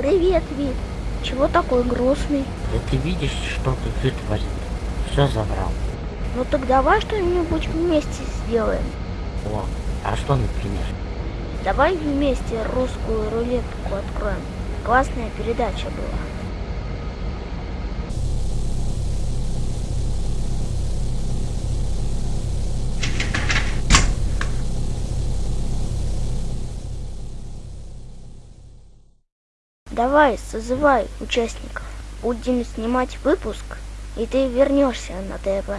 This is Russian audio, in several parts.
Привет, Вит. Чего такой грустный? Да ты видишь, что тут ты творит? Все забрал. Ну так давай что-нибудь вместе сделаем. О, а что, например? Давай вместе русскую рулетку откроем. Классная передача была. Давай, созывай участников. Будем снимать выпуск, и ты вернешься на ТВ.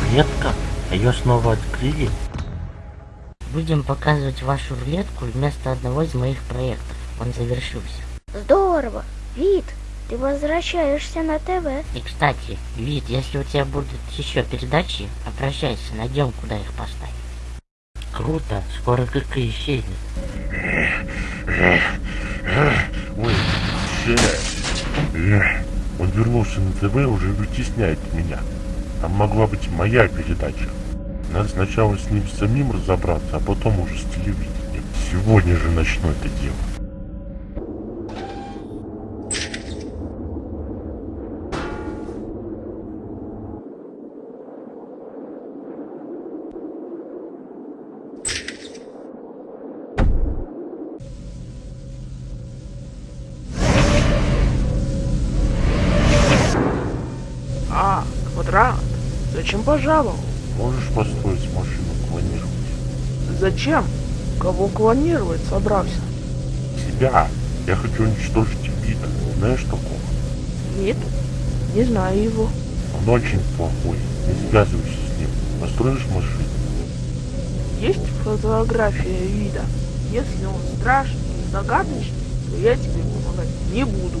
Рулетка? Ее снова открыли? Будем показывать вашу рулетку вместо одного из моих проектов. Он завершился. Здорово. Вид, ты возвращаешься на ТВ. И, кстати, Вид, если у тебя будут еще передачи, обращайся, найдем, куда их поставить. Круто, скоро КК исчезнет. Ой, Эх, он вернулся на ТВ и уже вытесняет меня. Там могла быть моя передача. Надо сначала с ним самим разобраться, а потом уже с телевидением. Сегодня же начну это дело. Квадрат. Зачем пожаловал? Можешь построить машину клонировать? Зачем? Кого клонировать собрался? Тебя. Я хочу уничтожить вида. Знаешь такого? Нет, не знаю его. Он очень плохой. Не связывайся с ним. Построишь машину. Есть фотография вида. Если он страшный и загадочный, то я тебе помогать не буду.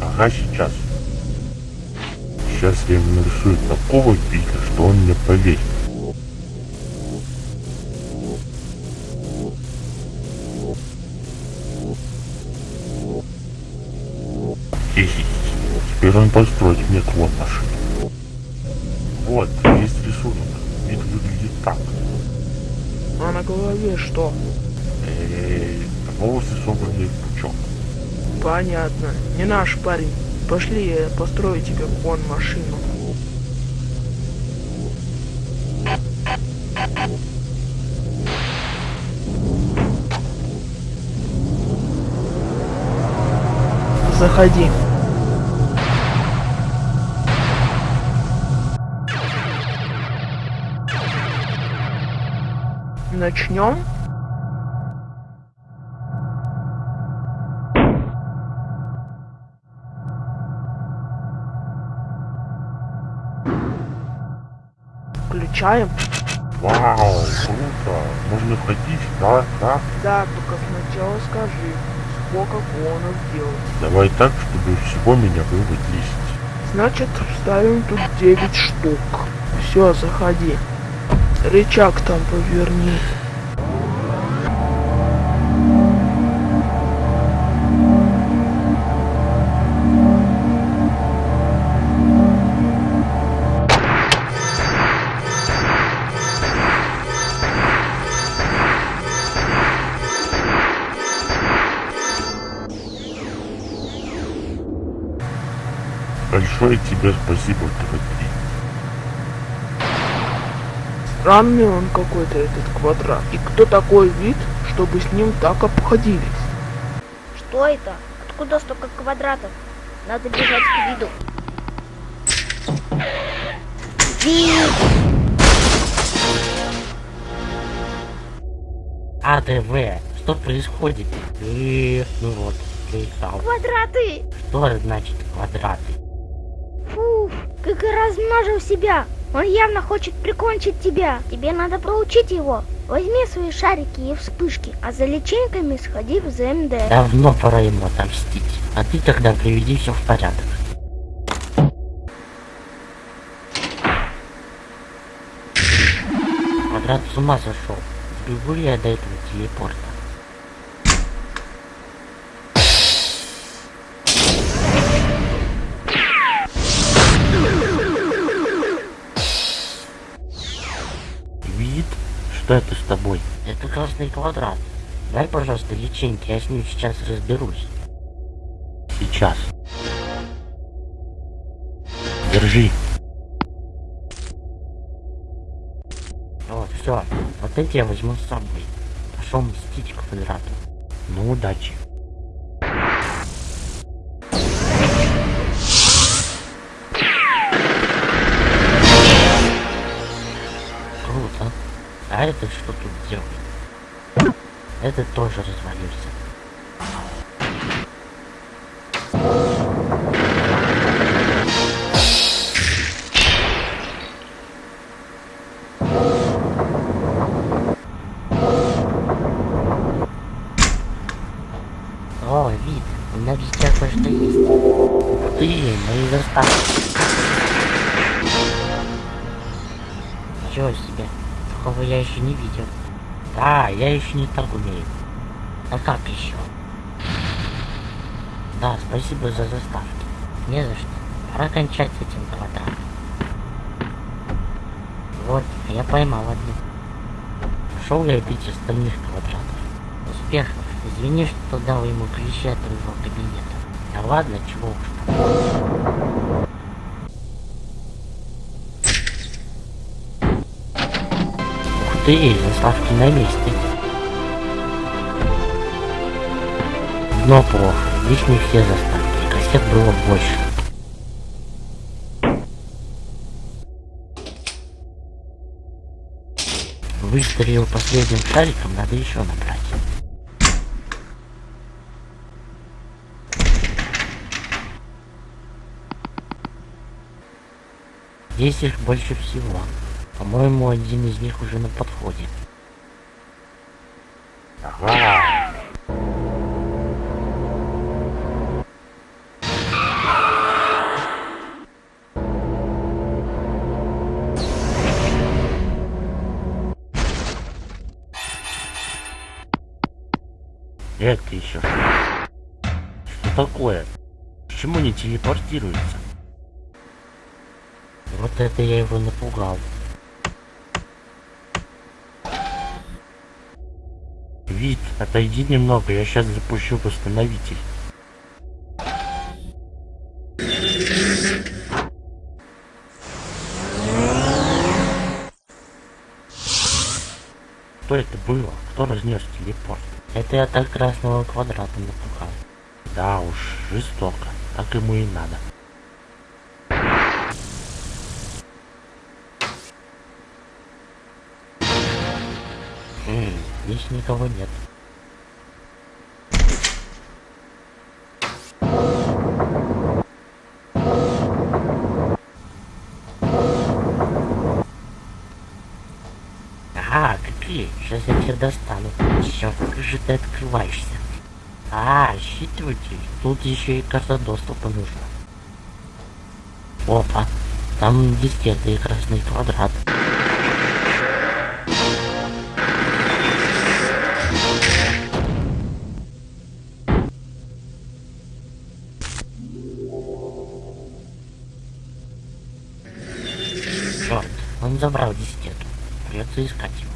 Ага, сейчас. Сейчас я ему нарисую такого вида, что он мне поверит. Десять. Теперь он построит мне клон машины. Вот, есть рисунок. Вид выглядит так. А на голове что? Э, волосы собраны в пучок. Понятно. Не наш парень. Пошли, я построю тебе вон машину. Заходи. Начнем? Включаем. Вау, круто. Можно ходить, да, да. Да, только сначала скажи, сколько клонов делать. Давай так, чтобы всего меня было 10. Значит, ставим тут 9 штук. Все, заходи. Рычаг там поверни. Большое тебе спасибо, ТВ-3. Странный он какой-то этот квадрат. И кто такой вид, чтобы с ним так обходились? Что это? Откуда столько квадратов? Надо бежать к виду. Вид! АТВ, что происходит? И, ну вот, приехал. Квадраты! Что значит квадраты? Как и размножил себя. Он явно хочет прикончить тебя. Тебе надо проучить его. Возьми свои шарики и вспышки, а за личинками сходи в ЗМД. Давно пора ему отомстить. А ты тогда приведи все в порядок. Квадрат с ума сошел. Сбегу ли я до этого телепорта? Что это с тобой? Это красный квадрат. Дай, пожалуйста, личинки, я с ним сейчас разберусь. Сейчас. Держи. Вот, все. Вот эти я возьму с собой. Пошел мстить квадрату. Ну, удачи. А этот что тут делает? Этот тоже развалился. О, вид, у меня везде кое-что есть. Ух ты, мои заставки. Такого я еще не видел. Да, я еще не так умею. А как еще? Да, спасибо за заставки. Не за что. Пора кончать с этим квадратом. Вот, я поймал одну. Пошел я бить остальных квадратов. Успехов. Извини, что дал ему ключи от твоего кабинета. Да ладно, чего уж там. Ты, заставки на месте. Но плохо, здесь не все заставки, кассет было больше. Выстрелил последним шариком, надо еще набрать. Здесь их больше всего. По-моему, один из них уже на подходе. Ага. Это еще что? Что такое? Почему не телепортируется? Вот это я его напугал. Вид, отойди немного, я сейчас запущу восстановитель. Что это было? Кто разнес телепорт? Это я так красного квадрата напугал. Да уж, жестоко. Так ему и надо. Здесь никого нет. Ага, какие? Сейчас я тебя достану. Черт, как же ты открываешься? А, считыватель. Тут еще и карта доступа нужна. Опа, там дискеты и красный квадрат. Он забрал дискету. Придется искать его.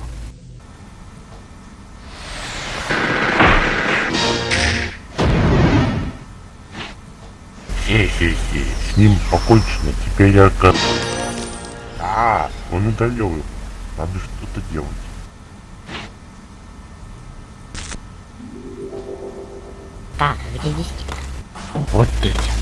Хе-хе-хе, с ним покончено, теперь я как... А, он удалил его. Надо что-то делать. Так, где дискета? Вот эти.